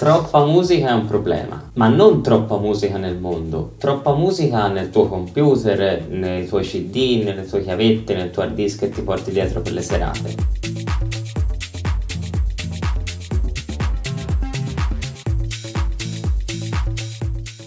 Troppa musica è un problema, ma non troppa musica nel mondo, troppa musica nel tuo computer, nei tuoi cd, nelle tue chiavette, nel tuo hard disk che ti porti dietro per le serate.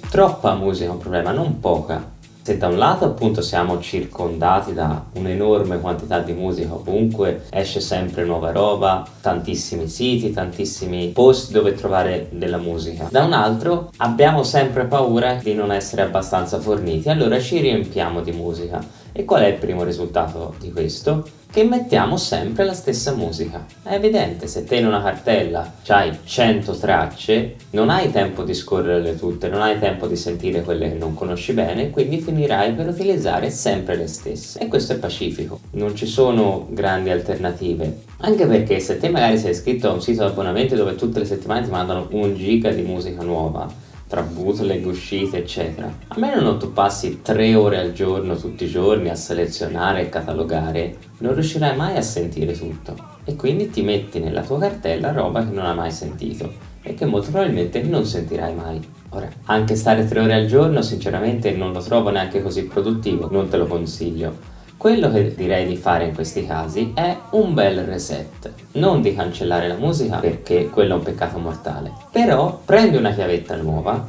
Troppa musica è un problema, non poca. Se da un lato appunto siamo circondati da un'enorme quantità di musica ovunque, esce sempre nuova roba, tantissimi siti, tantissimi posti dove trovare della musica. Da un altro abbiamo sempre paura di non essere abbastanza forniti, allora ci riempiamo di musica. E qual è il primo risultato di questo? Che mettiamo sempre la stessa musica. È evidente, se te in una cartella hai 100 tracce, non hai tempo di scorrerle tutte, non hai tempo di sentire quelle che non conosci bene, quindi finirai per utilizzare sempre le stesse. E questo è pacifico, non ci sono grandi alternative. Anche perché se te magari sei iscritto a un sito di abbonamento dove tutte le settimane ti mandano un giga di musica nuova, tra bootleg, uscite eccetera. A meno non tu passi tre ore al giorno tutti i giorni a selezionare e catalogare, non riuscirai mai a sentire tutto e quindi ti metti nella tua cartella roba che non hai mai sentito e che molto probabilmente non sentirai mai. Ora, anche stare tre ore al giorno sinceramente non lo trovo neanche così produttivo, non te lo consiglio quello che direi di fare in questi casi è un bel reset, non di cancellare la musica perché quello è un peccato mortale, però prendi una chiavetta nuova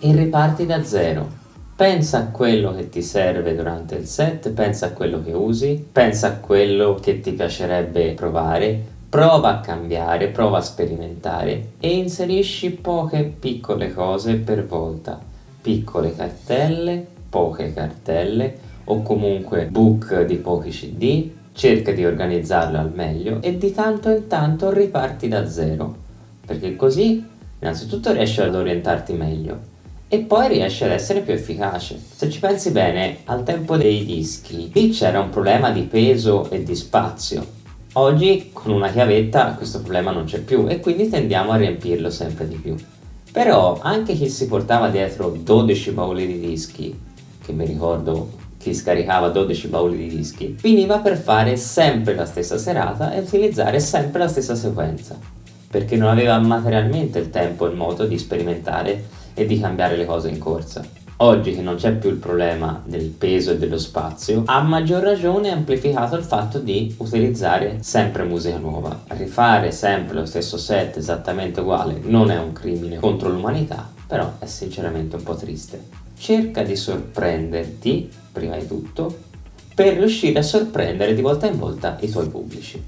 e riparti da zero. Pensa a quello che ti serve durante il set, pensa a quello che usi, pensa a quello che ti piacerebbe provare, prova a cambiare, prova a sperimentare e inserisci poche piccole cose per volta, piccole cartelle, poche cartelle, o comunque book di pochi cd, cerca di organizzarlo al meglio e di tanto in tanto riparti da zero, perché così innanzitutto riesci ad orientarti meglio e poi riesci ad essere più efficace. Se ci pensi bene, al tempo dei dischi, lì c'era un problema di peso e di spazio. Oggi con una chiavetta questo problema non c'è più e quindi tendiamo a riempirlo sempre di più. Però anche chi si portava dietro 12 bauli di dischi, che mi ricordo si scaricava 12 bauli di dischi, finiva per fare sempre la stessa serata e utilizzare sempre la stessa sequenza, perché non aveva materialmente il tempo e il modo di sperimentare e di cambiare le cose in corsa. Oggi che non c'è più il problema del peso e dello spazio, a maggior ragione è amplificato il fatto di utilizzare sempre musica nuova. Rifare sempre lo stesso set esattamente uguale non è un crimine contro l'umanità, però è sinceramente un po' triste cerca di sorprenderti, prima di tutto, per riuscire a sorprendere di volta in volta i tuoi pubblici.